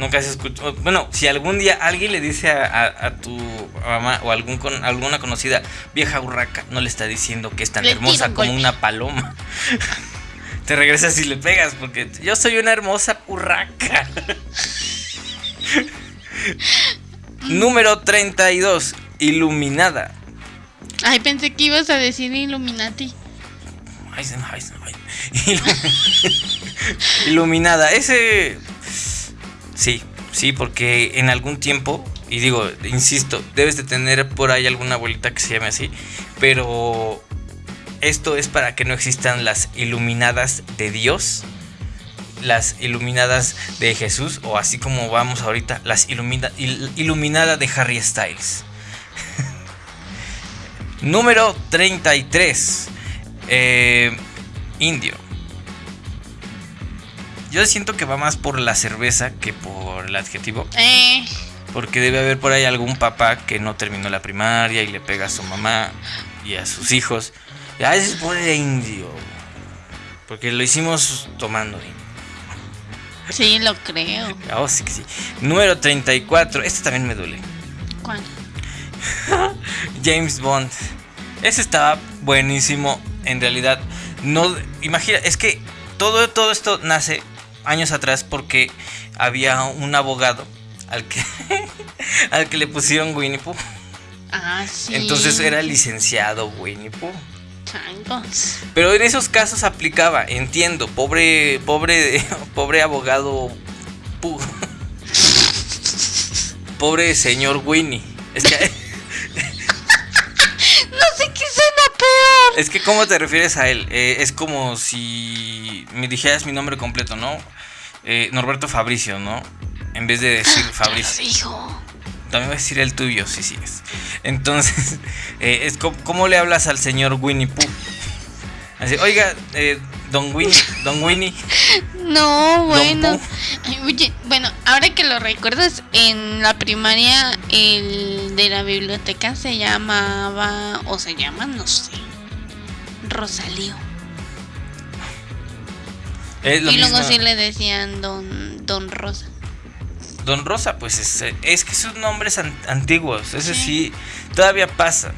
Nunca se escuchó. Bueno, si algún día alguien le dice a, tu mamá o algún con, alguna conocida vieja urraca, no le está diciendo que es tan hermosa como una paloma. Te regresas y le pegas porque yo soy una hermosa urraca. Número 32. Iluminada. Ay, pensé que ibas a decir Illuminati. Iluminada. Ese. Sí, sí, porque en algún tiempo, y digo, insisto, debes de tener por ahí alguna abuelita que se llame así, pero esto es para que no existan las iluminadas de Dios, las iluminadas de Jesús, o así como vamos ahorita, las iluminadas de Harry Styles. Número 33. Eh, indio. Yo siento que va más por la cerveza que por el adjetivo. Eh. Porque debe haber por ahí algún papá que no terminó la primaria y le pega a su mamá y a sus hijos. Y a veces pone indio. Porque lo hicimos tomando Sí, lo creo. Oh, sí que sí. Número 34. Este también me duele. ¿Cuál? James Bond. Ese estaba buenísimo. En realidad, no. Imagina, es que todo, todo esto nace años atrás porque había un abogado al que, al que le pusieron Winnie Pooh. Ah, sí. Entonces era licenciado Winnie Pooh. Pero en esos casos aplicaba, entiendo, pobre, pobre, pobre abogado Pooh. pobre señor Winnie. Es que no sé qué suena. Es que, ¿cómo te refieres a él? Eh, es como si me dijeras mi nombre completo, ¿no? Eh, Norberto Fabricio, ¿no? En vez de decir Fabricio. Hijo. También voy a decir el tuyo, si sigues. Entonces, eh, es como, le hablas al señor Winnie Pooh? Así, oiga, eh, Don Winnie, Don Winnie. No, bueno. Oye, bueno, ahora que lo recuerdas, en la primaria el de la biblioteca se llamaba, o se llama, no sé, Rosalío. y luego sí le decían Don, Don Rosa. Don Rosa, pues es, es que son nombres antiguos, ese sí. todavía pasa.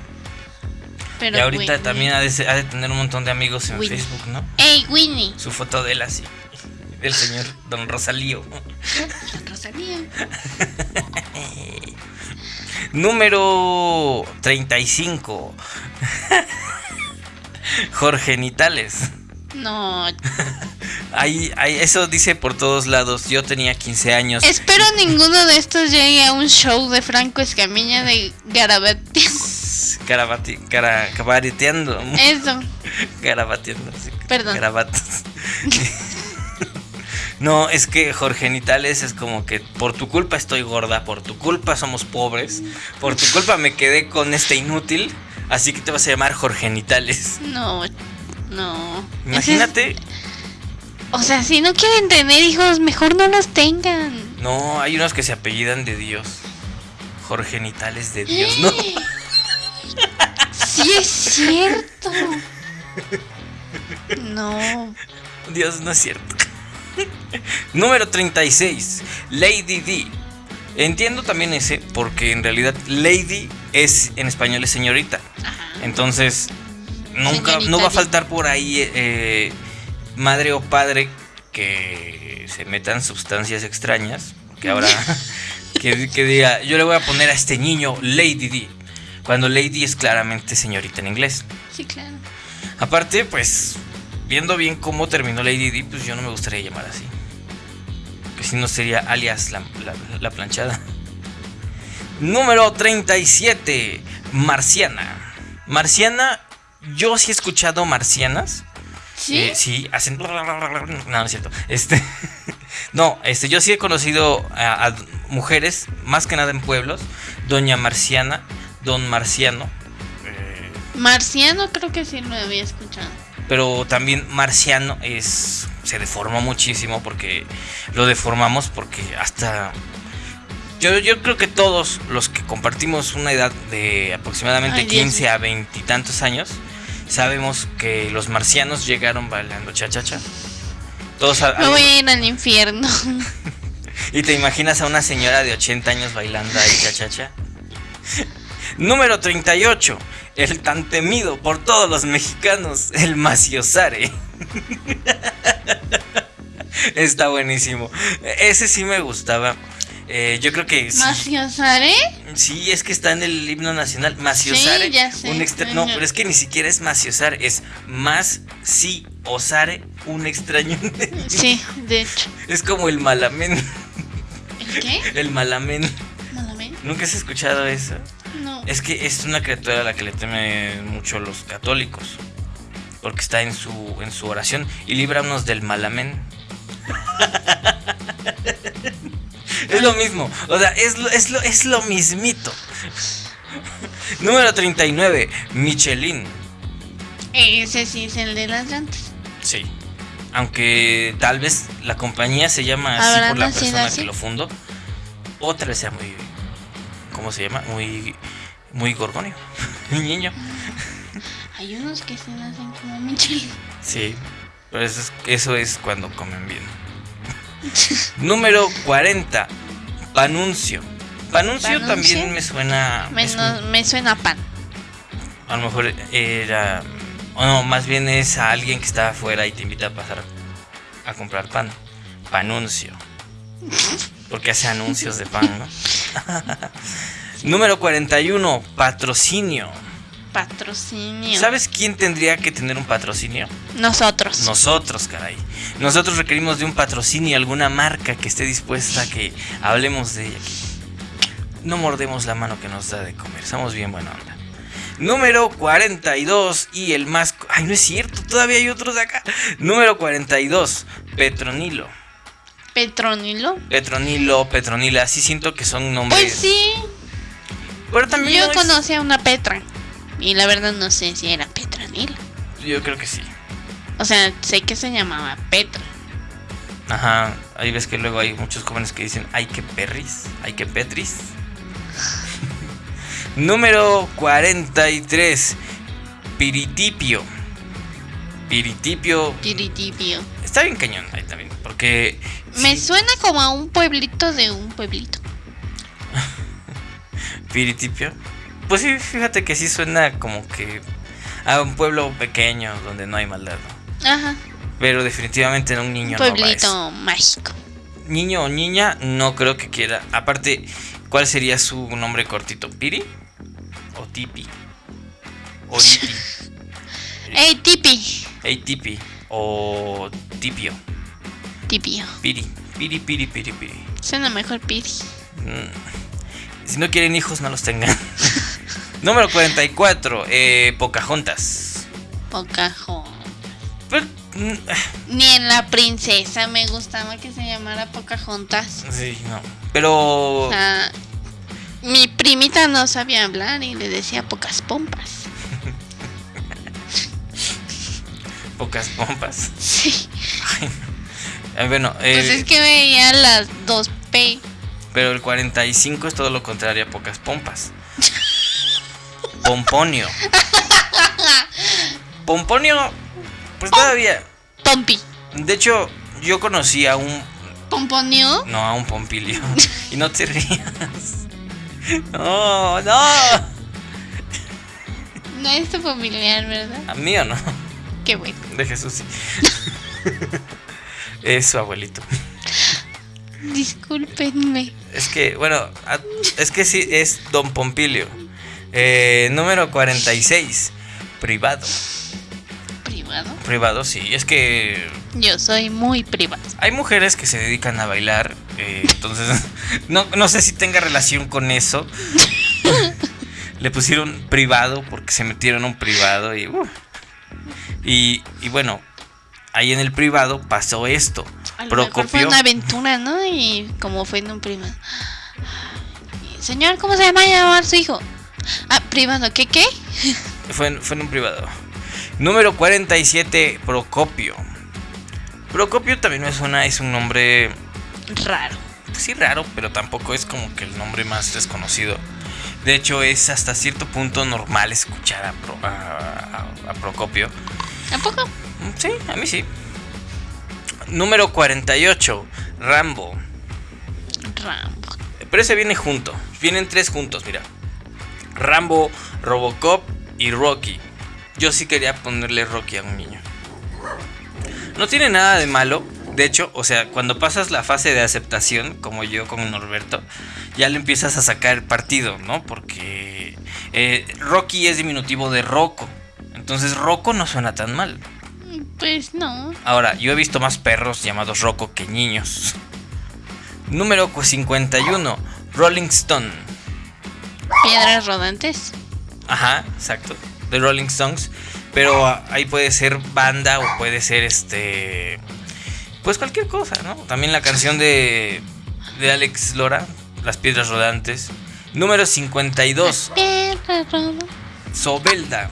Pero y ahorita también ha de, tener un montón de amigos en Facebook, ¿no? ¡Ey, Winnie! Su foto de él así, del señor Don Rosalío. Don Rosalío. Número 35. Jorge Nitales. No. ahí, ahí, eso dice por todos lados. Yo tenía 15 años. Espero ninguno de estos llegue a un show de Franco Escamilla de. Garabati, cabareteando. Eso. Garabateando. Perdón. Garabatos. No, es que Jorge Nitales es como que por tu culpa estoy gorda, por tu culpa somos pobres, por tu culpa me quedé con este inútil, así que te vas a llamar Jorge Nitales. No, no. Imagínate. O sea, si no quieren tener hijos, mejor no los tengan. No, hay unos que se apellidan de Dios. Jorge Nitales de Dios, ¿no? Sí es cierto. No. Dios, no es cierto. Número 36. Lady D. Entiendo también ese, porque en realidad Lady es en español es señorita. Entonces, nunca, no va a faltar por ahí eh, madre o padre que se metan sustancias extrañas. Que ahora, que, que, diga, yo le voy a poner a este niño Lady D. Cuando Lady es claramente señorita en inglés. Sí, claro. Aparte, pues, viendo bien cómo terminó Lady D, pues yo no me gustaría llamar así. Si no sería alias la, la planchada. Número 37. Marciana. Marciana yo sí he escuchado marcianas. Sí. Eh, sí, hacen. No, no es cierto. Este. no, este, yo sí he conocido a, mujeres, más que nada en pueblos. Doña Marciana, Don Marciano. Eh, Marciano creo que sí lo había escuchado. Pero también Marciano es. se deformó muchísimo porque. Lo deformamos porque hasta yo, yo creo que todos los que compartimos una edad de aproximadamente 15 a 20 y tantos años, sabemos que los marcianos llegaron bailando cha-cha-cha. Todos Me voy a ir al infierno. Y te imaginas a una señora de 80 años bailando ahí, chachacha. Número 38. El tan temido por todos los mexicanos, el Maciosare. Está buenísimo. Ese sí me gustaba. Eh, yo creo que. ¿Maciosare? Sí, es que está en el himno nacional. Maciosare. Sí, ya sé. Un extra... No, pero es que ni siquiera es maciosare, es más si osare un extraño. Sí, de hecho. Es como el malamén. ¿El qué? El malamén. ¿Malamén? ¿Nunca has escuchado eso? No. Es que es una criatura a la que le temen mucho los católicos. Porque está en su, en su oración y líbranos del malamén. es lo mismo. O sea, es lo, es lo, es lo mismito. Número 39. Michelin. Ese sí es el de las llantas. Sí. Aunque tal vez la compañía se llama así ¿Habrá por la persona así? que lo fundó. O tal vez sea muy. ¿Cómo se llama? Muy. Muy gorgonio. Niño. Hay unos que se nacen como Michelin. Sí. Pero eso es, eso es cuando comen bien. Número 40. Panuncio. Panuncio Panuncio. también me suena. es me suena a pan. a lo mejor era. O no, más bien es a alguien que está afuera y te invita a pasar a comprar pan. Panuncio. Porque hace anuncios de pan, ¿no? Número 41. Patrocinio. Patrocinio. ¿Sabes quién tendría que tener un patrocinio? Nosotros. Nosotros, caray. Nosotros requerimos de un patrocinio, alguna marca que esté dispuesta a que hablemos de ella. No mordemos la mano que nos da de comer, somos bien buena onda. Número 42 y el más... Ay, no es cierto, todavía hay otros de acá. Número 42, Petronilo. Petronilo. Petronilo, Petronila, sí siento que son nombres... Pues sí. Pero también Yo no es- conocí a una Petra. Y la verdad no sé si era Petronilo. Yo creo que sí. O sea, sé que se llamaba Petra. Ajá, ahí ves que luego hay muchos jóvenes que dicen, ay que perris, ay que petris. Número 43, Piritipio. Piritipio, Piritipio. está bien cañón ahí también, porque... Me sí, suena como a un pueblito de un pueblito. Piritipio. Pues sí, fíjate que sí suena como que a un pueblo pequeño donde no hay maldad, ¿no? Ajá. Pero definitivamente en un niño Un no va eso. pueblito mágico. Niño o niña, no creo que quiera. Aparte, ¿cuál sería su nombre cortito? ¿Piri? ¿O Tipi? ¿O Ripi? ¡Ey, Tipi! Hey, Tipi. ¿O Tipio? Piri. Piri, piri, piri, piri. Suena mejor Piri. Mm. Si no quieren hijos, no los tengan. Número 44. Eh, Pocahontas. Pocahontas. Pero, mm, Ni en la princesa me gustaba que se llamara Pocahontas. sí, no. Pero. O sea, mi primita no sabía hablar y le decía pocas pompas. Pocas pompas. Sí. Eh, bueno, Pues eh, es que veía las dos P. Pero el 45 es todo lo contrario a pocas pompas. Pomponio. Pomponio, pues todavía. Pompi. De hecho, yo conocí a un. ¿Pomponio? No, a un pompilio. Y no te rías. No, no. No es tu familiar, ¿verdad? A mí o no. Qué bueno. De Jesús sí. Es su abuelito. Discúlpenme. Es que, bueno, es que sí, es Don Pompilio. Eh, número 46. Privado. ¿Privado? Privado, sí. Es que Yo soy muy privado. hay mujeres que se dedican a bailar. eh, entonces, no, no sé si tenga relación con eso. Le pusieron privado porque se metieron un privado y, uh. y, y bueno, ahí en el privado pasó esto. A lo mejor fue Procopio. una aventura, ¿no? Y como fue en un privado. Señor, ¿cómo se llama llamar su hijo? Ah, privado, ¿qué qué? Fue en, fue en un privado. Número 47, Procopio. Procopio también me suena, es un nombre, Raro. pues sí raro, pero tampoco es como que el nombre más desconocido. De hecho, es hasta cierto punto normal escuchar a, Pro- a- a- a Procopio. ¿A poco? Mm, Sí, a mí sí. Número 48, Rambo. Rambo. Pero ese viene junto. Vienen tres juntos, mira. Rambo, Robocop y Rocky. Yo sí quería ponerle Rocky a un niño. No tiene nada de malo. De hecho, o sea, cuando pasas la fase de aceptación, como yo con Norberto, ya le empiezas a sacar el partido, ¿no? Porque eh, Rocky es diminutivo de Rocco. Entonces Rocco no suena tan mal. Pues no. Ahora, yo he visto más perros llamados Rocco que niños. Número 51. Rolling Stone. Piedras rodantes. Ajá, exacto. The Rolling Stones. Pero ahí puede ser banda o puede ser este. Pues cualquier cosa, ¿no? También la canción de, de Alex Lora, Las Piedras Rodantes. Número 52. Piedras rodantes. Sobelda.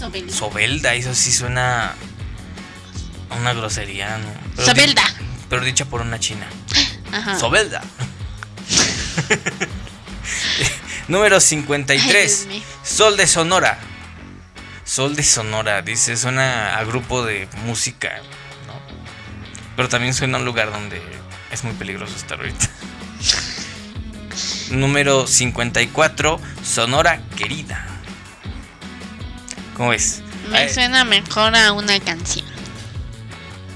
Sobelda. Sobelda, eso sí suena a una grosería, ¿no? Pero Sobelda. di- pero dicha por una china. Ajá. Sobelda. Número 53. Ay, Dios mío. Sol de Sonora. Sol de Sonora, dice, suena a grupo de música, ¿no? Pero también suena a un lugar donde es muy peligroso estar ahorita. Número 54. Sonora Querida. ¿Cómo ves? Me Ay, suena mejor a una canción.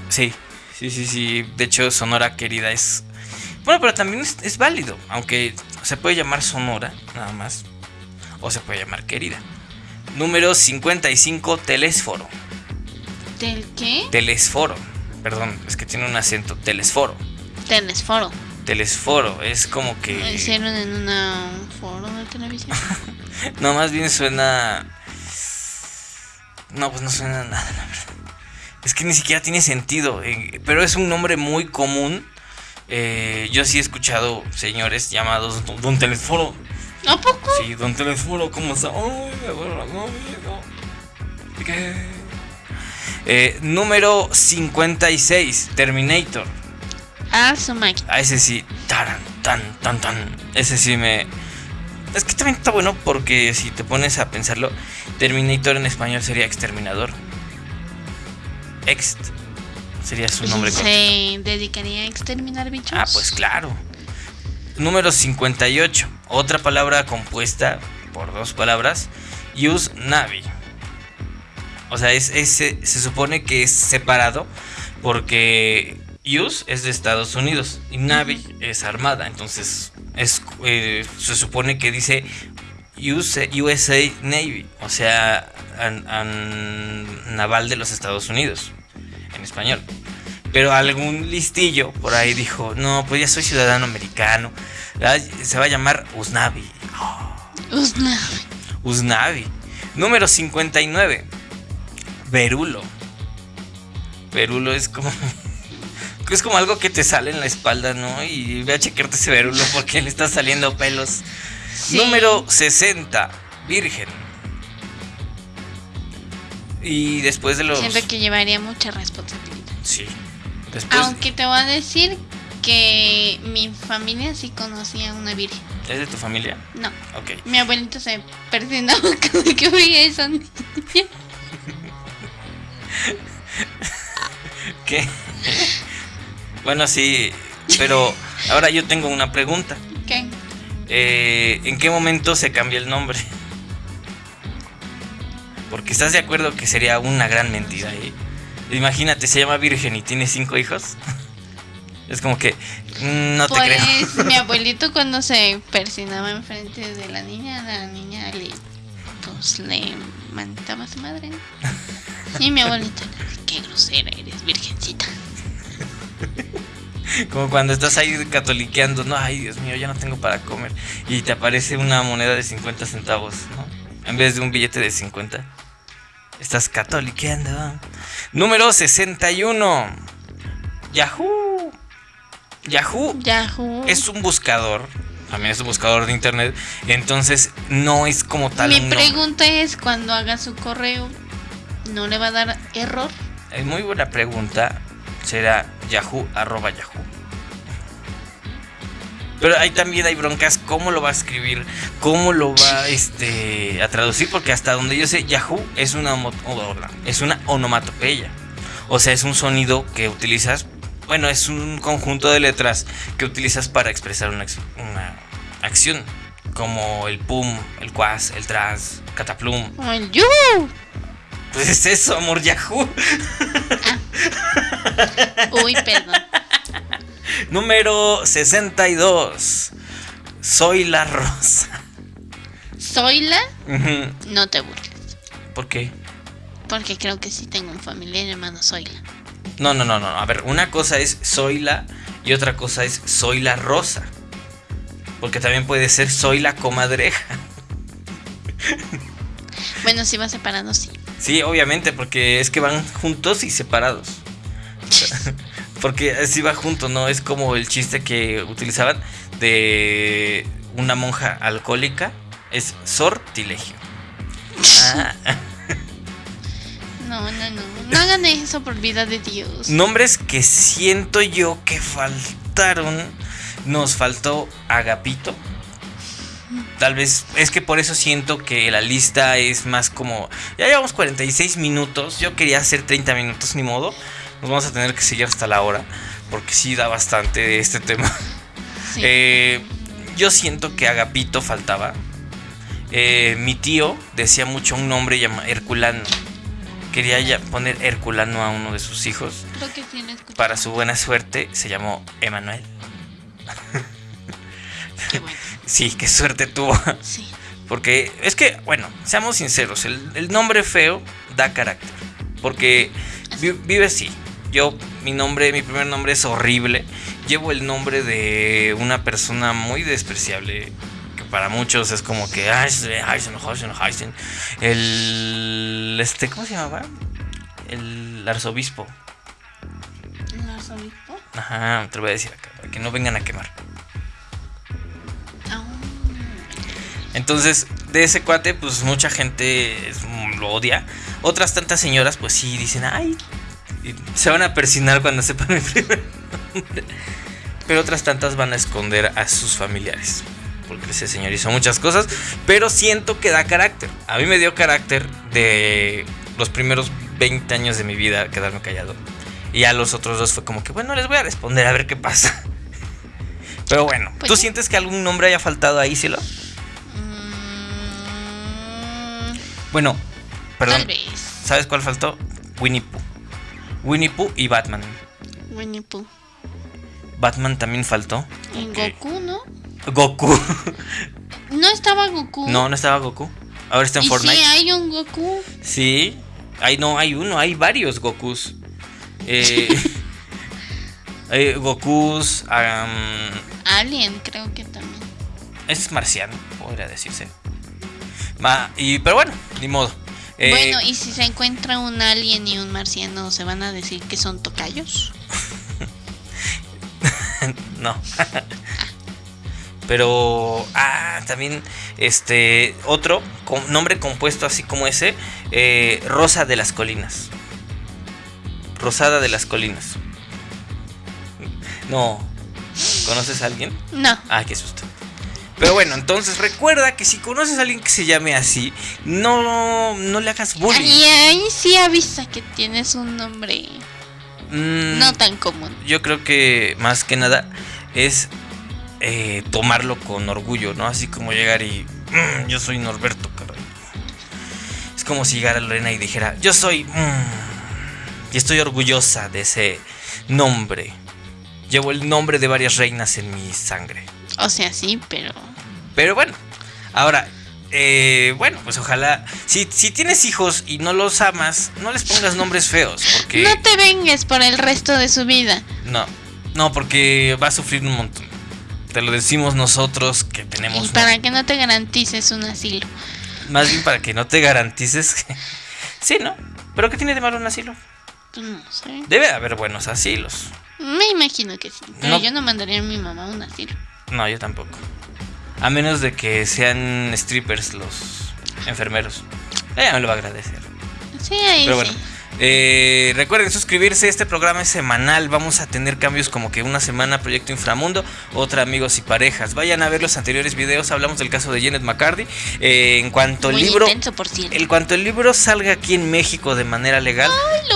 Sí, sí, sí, sí. De hecho, Sonora Querida es... Bueno, pero también es, es válido. Aunque se puede llamar Sonora, nada más. O se puede llamar Querida. Número 55, Telesforo. ¿Del qué? Telesforo. Perdón, es que tiene un acento. Telesforo. Telesforo. Telesforo. Es como Lo que... hicieron en un foro de televisión. No, más bien suena... No, pues no suena a nada, la verdad. Es que ni siquiera tiene sentido. eh, Pero es un nombre muy común. Eh, yo sí he escuchado señores llamados Don, Telesforo. ¿A poco? Sí, Don Telesforo, ¿cómo está? Ay, me duele la cabeza. ¿Qué? Eh, número 56, Terminator. A su máquina. A ese sí, taran, tan, tan, tan. Ese sí me. Es que también está bueno porque si te pones a pensarlo, Terminator en español sería exterminador. Ext sería su nombre. ¿Se dedicaría a exterminar bichos? Ah, pues claro. Número 58. Otra palabra compuesta por dos palabras. Use Navi. O sea, es, es- se, se supone que es separado porque Use es de Estados Unidos y Navi es armada. Entonces, es, eh, se supone que dice USA Navy. O sea, an- an- naval de los Estados Unidos. En español. Pero algún listillo por ahí dijo, no, pues ya soy ciudadano americano. Se va a llamar Usnavi. Usna. Usnavi. Número 59. Verulo. Verulo es como... Es como algo que te sale en la espalda, ¿no? Y ve a chequearte ese verulo porque le está saliendo pelos. Sí. Número 60. Virgen. Y después de los... Siento que llevaría mucha responsabilidad. Sí. Después... Aunque te voy a decir que mi familia sí conocía a una virgen. ¿Es de tu familia? No, Ok. mi abuelito se cada que veía esa niña. ¿Qué? bueno, sí, pero ahora yo tengo una pregunta. Eh, ¿En qué momento se cambia el nombre? Porque estás de acuerdo que sería una gran mentira. ¿eh? Imagínate, se llama Virgen y tiene cinco hijos. Es como que mm, no te pues creo. mi abuelito cuando se persinaba enfrente de la niña, la niña le pues le mandaba a su madre. Y mi abuelito, qué grosera eres, virgencita. Como cuando estás ahí catoliqueando, no, ay Dios mío, ya no tengo para comer. Y te aparece una moneda de 50 centavos, ¿no? En vez de un billete de 50. Estás catoliqueando. Número 61. Yahoo. Yahoo Yahoo. es un buscador. También es un buscador de internet. Entonces no es como tal. Mi pregunta es cuando haga su correo, ¿no le va a dar error? Es muy buena pregunta. Será Yahoo arroba Yahoo. Pero ahí también hay broncas. ¿Cómo lo va a escribir? ¿Cómo lo va este, a traducir? Porque hasta donde yo sé, Yahoo es una, es una onomatopeya. O sea, es un sonido que utilizas bueno, es un conjunto de letras que utilizas para expresar una, una acción, como el pum, el quas, el tras, cataplum. El yu. Pues es eso, amor Yahoo. Ah. Uy, perdón. Número 62. Soy la rosa. ¿Soy la? Ujú. No te burles. ¿Por qué? Porque creo que sí tengo un familiar llamado Soyla. No, no, no, no. A ver, una cosa es soy la y otra cosa es soy la rosa. Porque también puede ser soy la comadreja. Bueno, si va separado, sí. Sí, obviamente, porque es que van juntos y separados. Porque así va junto, ¿no? Es como el chiste que utilizaban de una monja alcohólica. Es sortilegio. Ah, No, no, no. No hagan eso por vida de Dios. nombres que siento yo que faltaron. Nos faltó Agapito. Tal vez es que por eso siento que la lista es más como. Ya llevamos 46 minutos. Yo quería hacer 30 minutos, ni modo. Nos vamos a tener que seguir hasta la hora. Porque sí da bastante de este tema. Sí. Eh, yo siento que Agapito faltaba. Eh, mi tío decía mucho un nombre llamado Herculano. Quería ya poner Herculano a uno de sus hijos. Creo que lo escuché. Para su buena suerte se llamó Emanuel. Qué bueno. Sí, qué suerte tuvo. Sí. Porque es que, bueno, seamos sinceros, el, el nombre feo da carácter. Porque vi- vive así. Yo, mi nombre, mi primer nombre es horrible. Llevo el nombre de una persona muy despreciable. Que para muchos es como que. El. Este, ¿cómo se llamaba? El arzobispo. ¿El arzobispo? Ajá, te lo voy a decir acá, para que no vengan a quemar. Ah, Entonces, de ese cuate, pues mucha gente lo odia. Otras tantas señoras, pues sí, dicen, ay, se van a persinar cuando sepan mi primer nombre. Pero otras tantas van a esconder a sus familiares. Porque ese señor hizo muchas cosas, pero siento que da carácter. A mí me dio carácter de los primeros 20 años de mi vida quedarme callado. Y a los otros dos fue como que, bueno, les voy a responder a ver qué pasa. Pero bueno, Pues ¿tú sí. sientes que algún nombre haya faltado ahí, Cielo? mm, Bueno, perdón. Tal vez. ¿Sabes cuál faltó? Winnie Pooh. Winnie Pooh y Batman. Winnie Pooh. Batman también faltó. Ok. Goku, ¿no? Goku. No estaba Goku. No, no estaba Goku. Ahora está en y Fortnite. sí hay un Goku. Sí. Hay, no, hay uno, hay varios Gokus. Eh, hay Gokus. Alien, creo que también. es marciano, podría decirse. Ma- y, pero bueno, ni modo. Eh, Bueno, y si se encuentra un alien y un marciano, ¿se van a decir que son tocayos? No. Pero, ah, también, este, otro con nombre compuesto así como ese, eh, Rosa de las Colinas. Rosada de las Colinas. No. ¿Conoces a alguien? No. Ah, qué susto. Pero bueno, entonces recuerda que si conoces a alguien que se llame así, no, no le hagas bullying. Y ahí sí avisa que tienes un nombre Mm, no tan común. yo creo que más que nada es eh, tomarlo con orgullo, ¿no? Así como llegar y "Mm, yo soy Norberto, caray. Es como si llegara Lorena y dijera, yo soy mm", y estoy orgullosa de ese nombre. Llevo el nombre de varias reinas en mi sangre. O sea, sí, pero. Pero bueno, ahora, eh, bueno, pues ojalá, si, si tienes hijos y no los amas, no les pongas nombres feos, porque... No te vengues por el resto de su vida. No, no, porque va a sufrir un montón. Te lo decimos nosotros que tenemos. Y para que no te garantices un asilo. Más bien para que no te garantices. que- sí, ¿no? Pero ¿qué tiene de malo un asilo? Pues no sé. Debe haber buenos asilos. Me imagino que sí. Pero No. yo no mandaría a mi mamá a un asilo. No, yo tampoco. A menos de que sean strippers los enfermeros. Ella me lo va a agradecer. Sí, ahí Pero sí. bueno, eh, recuerden suscribirse. Este programa es semanal. Vamos a tener cambios como que una semana Proyecto Inframundo, otra Amigos y Parejas. Vayan a ver los anteriores videos. Hablamos del caso de Janet McCarthy. Eh, en cuanto el libro, intenso, por en cuanto el libro salga aquí en México de manera legal,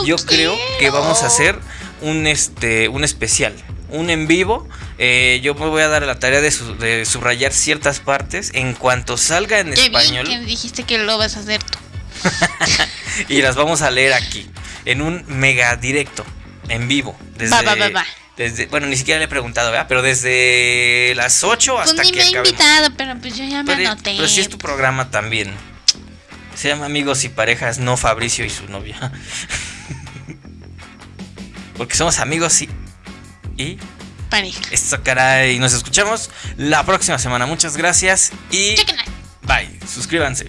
yo creo que vamos a hacer un, este, un especial, un en vivo. Eh, yo me voy a dar la tarea de, subrayar ciertas partes en cuanto salga en español. Bien que dijiste que lo vas a hacer tú. y las vamos a leer aquí, en un mega directo, en vivo. Desde, va, va, va. Desde, bueno, ni siquiera le he preguntado, ¿verdad? Pero desde las 8 pues hasta ni que me he invitado, pero pues yo ya me anoté. Pero si es tu programa también. Se llama Amigos y Parejas, no Fabricio y su novia. Porque somos amigos y. y. Pareja. Esto, caray. Nos escuchamos la próxima semana. Muchas gracias y. Bye. Suscríbanse.